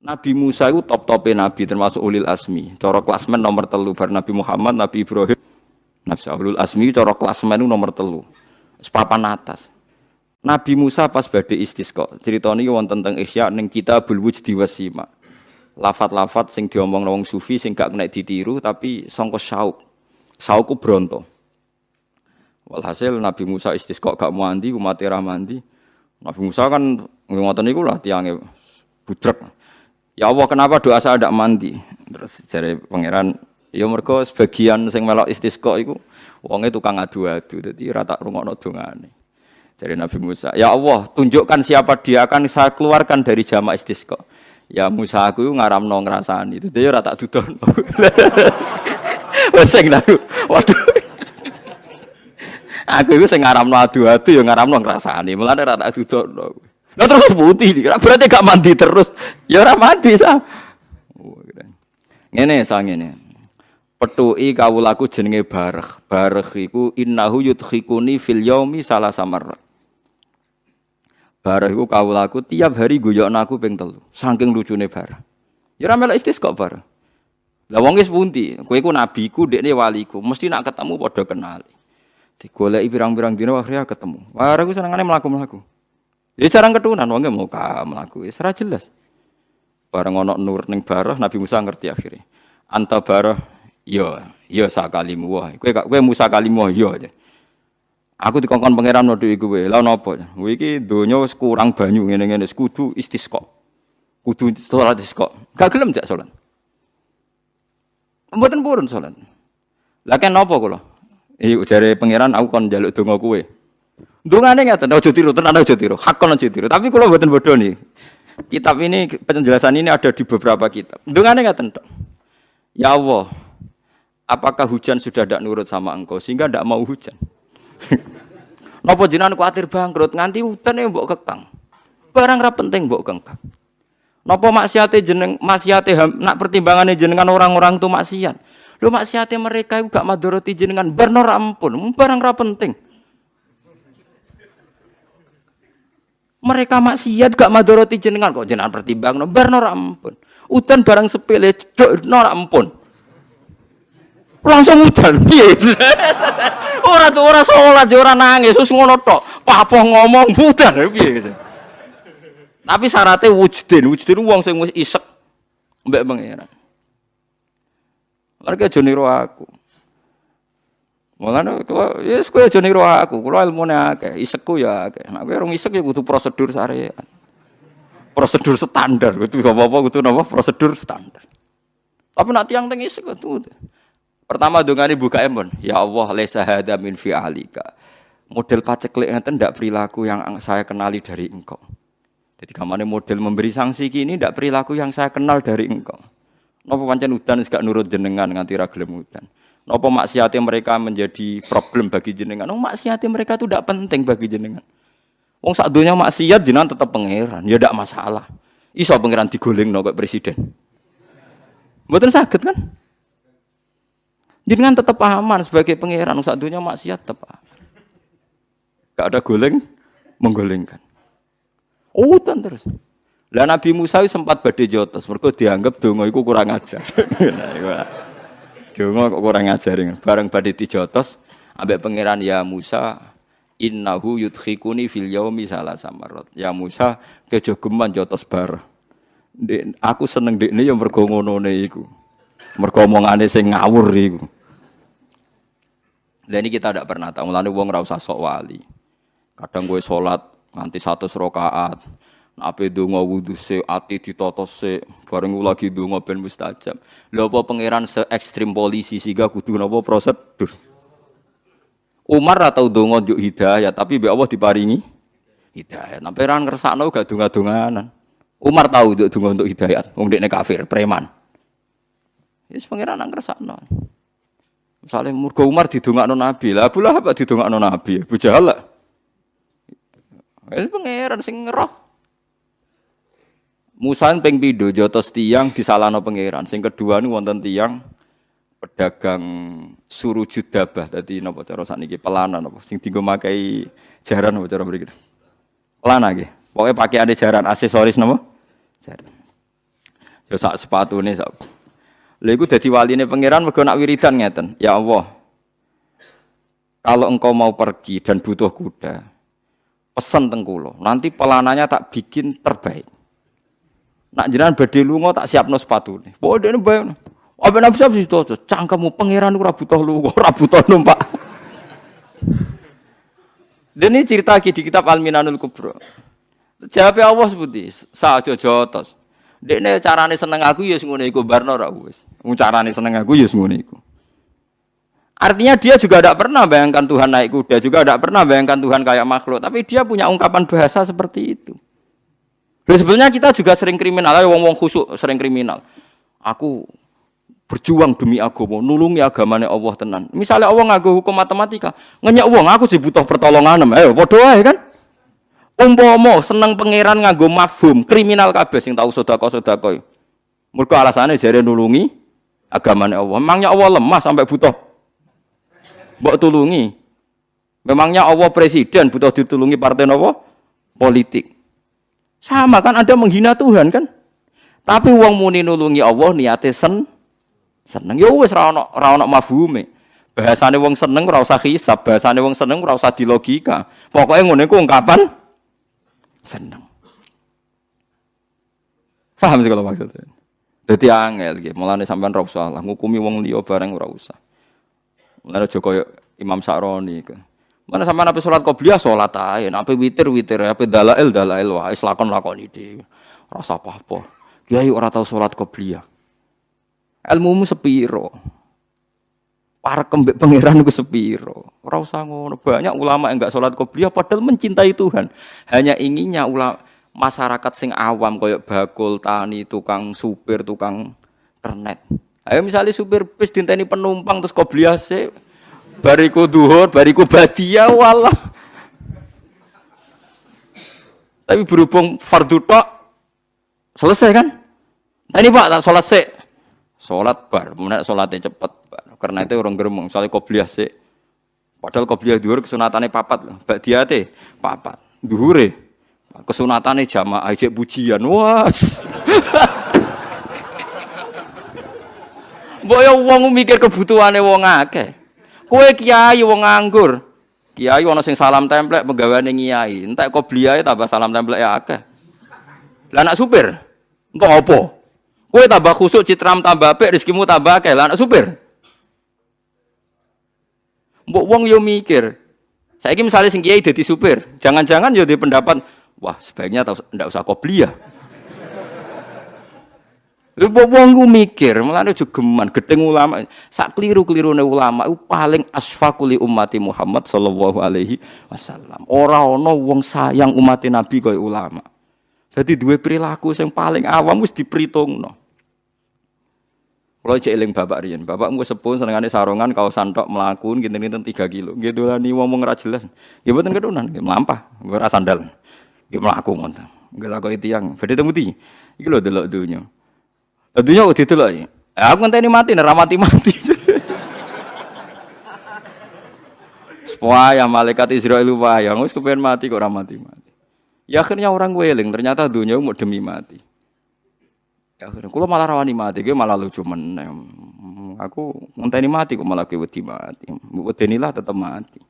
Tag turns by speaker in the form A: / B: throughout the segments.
A: Nabi Musa itu top topnya Nabi termasuk ulil asmi. Coro klasmen nomor telu bar Nabi Muhammad, Nabi Ibrahim, Nabi ulil asmi coro klasmen itu nomor telu. Sepapan atas. Nabi Musa pas badhe istisqa. Ceritane iki wonten tentang Isya ning Kitabul Wujdi Wasima. Lafat-lafat sing diomong wong sufi sing gak kena ditiru tapi sangka sauk. Saukku bronto. Walhasil Nabi Musa istisqa gak mandi, umat ra mandi. Nabi Musa kan ngoten niku lah tiange budrek. Ya Allah, kenapa doa saya tidak mandi? Terus dari pangeran, ya mereka sebagian sing melok istisqa iku wonge tukang adu-adu, dadi rata rungokno dongane. Dari Nabi Musa, ya Allah, tunjukkan siapa dia akan saya keluarkan dari jamaah istisqa. Ya Musa aku ngaramno ngrasani, itu dia rata dudon. Wes sing waduh. Aku itu sing ngaramno adu-adu ya ngaramno ngrasani, mulane rata dudon. Nah terus putih, berarti gak mandi terus. Ya ora mandi sa. Ngene sa ngene. Petuki kawulaku jenenge Bareh. Bareh iku innahu yudkhikuni fil yaumi salah samar. Bareh iku kawulaku tiap hari guyokno aku ping telu. Saking lucune Bareh. Ya ora melok kok Bareh. Lah wong wis pundi? Kowe iku nabiku, dekne waliku. Mesti nak ketemu padha kenali. Digoleki pirang-pirang dina akhirnya ketemu. Wah, aku senengane mlaku-mlaku. Ya jarang ketunan wong mau ka mlaku wis ora jelas. Bareng ana nur ning barah Nabi Musa ngerti akhirnya. Anta barah yo yo sakalimu wah. Kowe kowe Musa kalimu aja. Aku dikongkon pangeran nodo iku kowe. Lah napa? Kowe iki donya wis kurang banyu ngene-ngene kudu istisqa. Kudu salat istisqa. Gak gelem jak salat. Mboten purun salat. Lah kan napa kula? Iki jare pangeran aku kon njaluk donga kowe. Dungane ngeten, ojo tiru, tenan ojo tiru, hakon ojo tiru. Tapi kalau buatan bodoh nih, kitab ini penjelasan ini ada di beberapa kitab. Dungane ngeten tok. Ya Allah, apakah hujan sudah tidak nurut sama engkau sehingga tidak mau hujan? Nopo jinan khawatir bangkrut nganti hutan yang mbok kekang. Barang ra penting mbok kekang. Nopo maksiate jeneng maksiate nak pertimbangannya jenengan orang-orang itu maksiat. Lu maksiate mereka itu gak madoroti jenengan benar ampun, barang ra penting. Mereka maksiat gak madoroti jenengan kok jenengan pertimbang no bar ampun. Udan barang sepele cedok nora ampun. Langsung udan piye? ora tuh ora salat ya ora nangis terus ngono tok. Apa ngomong udan piye gitu. Tapi syaratnya wujudin, wujudin sing wis isek mbek pangeran. Mereka joniru aku. Mulane kowe ya kowe aja niru aku, kula ilmune akeh, isekku ya akeh. Nek kowe rung isek ya kudu prosedur sarean. Prosedur standar, kudu apa-apa kudu napa prosedur standar. Tapi nak tiang teng isek kudu. Pertama dongane buka embon, ya Allah laisa hada min fi'alika. Model paceklik ngeten ndak perilaku yang saya kenali dari engkau. Jadi kamane model memberi sanksi kini ndak perilaku yang saya kenal dari engkau. Napa pancen udan gak nurut jenengan nganti ra gelem. Napa maksiatnya mereka menjadi problem bagi jenengan? Oh, maksiatnya mereka itu tidak penting bagi jenengan. Wong sak dunia maksiat jenengan tetap pangeran, ya tidak masalah. Iso pangeran digoleng no presiden. Mboten sakit kan? Jenengan tetap aman sebagai pangeran, sak dunia maksiat tetap aman. Gak ada goleng menggolengkan. Oh, terus. Lah Nabi Musa sempat badhe jotos, mergo dianggap donga iku kurang ajar. Donga kok kurang ngajarin. Bareng badhe dijotos ambek pangeran ya Musa innahu yudkhikuni fil yaumi samarot. Ya Musa kejo geman jotos bar. Aku seneng dekne ya mergo ngonone iku. Mergo omongane sing ngawur iku. Lah ini kita tidak pernah tahu. Mulane wong ora usah sok wali. Kadang gue sholat nganti satu rakaat. Ape donga wudu se ati ditata se bareng lagi donga ben mustajab. Lha apa pangeran se ekstrim polisi sehingga kudu napa prosedur. Umar atau donga njuk hidayah tapi be Allah diparingi hidayah. Nah pangeran ngersakno gak donga-donganan. Umar tahu untuk donga untuk hidayah, wong dekne kafir, preman. Wis pangeran nang ngersakno. Misalnya murga Umar didongakno Nabi, lah Abu Lahab didongakno Nabi, Abu Jahal lah. Wis pangeran sing ngeroh. Musa ping pindho jotos tiang disalahno pangeran. Sing kedua niku wonten tiang pedagang suruh judabah tadi napa cara sakniki pelana napa sing dienggo makai jaran napa cara mriki. Pelana nggih. Pokoke pakaiane jaran aksesoris napa? Jaran. Ya sak sepatune sak. Lha iku dadi waline pangeran mergo nak wiridan ngeten. Ya Allah. Kalau engkau mau pergi dan butuh kuda, pesan tengkulo. Nanti pelananya tak bikin terbaik. Nak jenengan badhe lunga tak siapno sepatune. Bodene bae. Apa nabi sab situ cangkemmu pangeran ora butuh lunga, ora butuh numpak. Dan ini cerita lagi di kitab Al-Minanul Kubro. Jawab Allah seperti sa aja jotos. Dekne carane seneng aku ya ngono iku barno ra wis. Carane seneng aku ya ngono iku. Artinya dia juga tidak pernah bayangkan Tuhan naik kuda, juga tidak pernah bayangkan Tuhan kayak makhluk, tapi dia punya ungkapan bahasa seperti itu. Dan sebenarnya kita juga sering kriminal, ayo wong-wong khusuk sering kriminal. Aku berjuang demi agama, nulungi agamanya Allah tenan. Misalnya Allah ngaku hukum matematika, ngenyak uang, aku sih butuh pertolongan, ayo bodoh kan? Umpomo seneng pangeran nganggo mafhum, kriminal kabeh sing tahu sedekah-sedekah. Mergo alasane jare nulungi agamane Allah. Memangnya Allah lemah sampai butuh mbok tulungi. Memangnya Allah presiden butuh ditulungi partai nopo? Politik. Sama kan ada menghina Tuhan kan? Tapi wong muni nulungi Allah niate sen seneng. Ya wis ra ono ra ono mafhume. Bahasane wong seneng ora usah hisab, bahasane wong seneng ora usah dilogika. Pokoke ngene ku ungkapan seneng. Paham sih kalau maksudnya. Jadi angel gitu. Mulane sampean ora usah ngukumi wong liya bareng ora usah. Mulane aja Imam Sa'roni ke. Mana sampean ape salat qobliyah salat ae, ape witir witir, ape dalail dalail wae lakon lakoni dhewe. Rasa apa-apa. Kiai ora tau salat qobliyah. Ilmumu sepiro? para kembek pangeran ku sepiro. Ora usah ngono. Banyak ulama yang enggak sholat qobliyah padahal mencintai Tuhan. Hanya inginnya ulama masyarakat sing awam koyok bakul, tani, tukang supir, tukang kernet. Ayo misalnya supir bis dinteni penumpang terus qobliyah se bariku duhur, bariku badia walah. Tapi berhubung fardu tok selesai kan? Nah, ini Pak tak sholat sih. Sholat bar, mana sholatnya cepet karena itu orang geremeng, misalnya kobliyah sih. Padahal kobliyah duhur kesunatannya papat, bak dia teh papat. Duhure kesunatannya jamaah aja pujian, was. Boyo wong mikir kebutuhannya wong akeh. Kue kiai wong nganggur. Kiai ana sing salam templek penggaweane kiai. Entek kobliyah tambah salam templek ya akeh. Lah anak supir, engko apa? Kue tambah khusuk citram tambah apik rezekimu tambah akeh. Lah anak supir. Mbok wong yo mikir. Saiki misalnya sing kiai dadi supir, jangan-jangan yo di pendapat, wah sebaiknya ndak usah kobliyah. Lha wong ku mikir, mulane aja geman gedeng ulama. Sak kliru-klirune ulama itu paling asfaquli ummati Muhammad sallallahu alaihi wasallam. Ora ana wong sayang umat Nabi kaya ulama. Jadi dua perilaku yang paling awam wis diperhitungno. Kalau cek eling bapak rian, bapak mau sepun senengane sarungan kau santok melakun gitu nih tiga kilo, gitu lah nih ngomong ora jelas, ya betul kedunan, melampah, gue rasa sandal, gitu melaku gue laku itu yang, beda temu ti, gitu loh dulu dunia, dunia udah itu loh, aku ngenteni mati, nih mati mati, Wah, malaikat Israel wayang, wis kepengen mati kok ramati mati. Ya akhirnya orang gue eling, ternyata dunia mau demi mati. Ya, akhirnya kalau malah rawani mati, gue malah lucu meneh. Aku ngenteni mati kok malah wedi mati. Wedenilah tetap mati.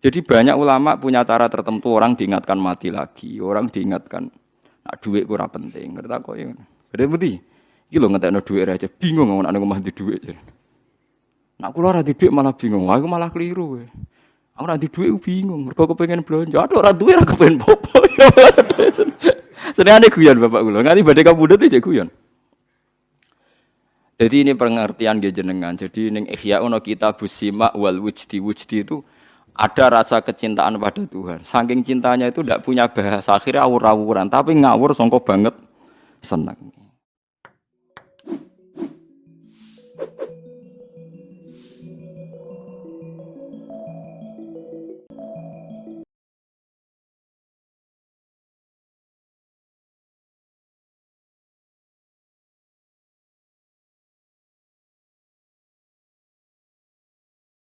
A: Jadi banyak ulama punya cara tertentu orang diingatkan mati lagi, orang diingatkan nak duit kurang penting. Ngerti kok ya. Budi, iki lho ngetekno duit aja bingung ngomong ana omah di duit. Nak kula ora di duit malah bingung. Wah, aku malah keliru kowe. Aku ora di duit bingung, mergo pengen belanja. Aduh ora duit ora kepengen popo. Seneng guyon bapak kula. Nganti badhe kabudut iki guyon. Jadi ini pengertian jenengan. Jadi ning ihya ono kita busima wal wujdi wujdi itu ada rasa kecintaan pada Tuhan. Saking cintanya itu tidak punya bahasa akhirnya awur-awuran, tapi ngawur songkok banget senang.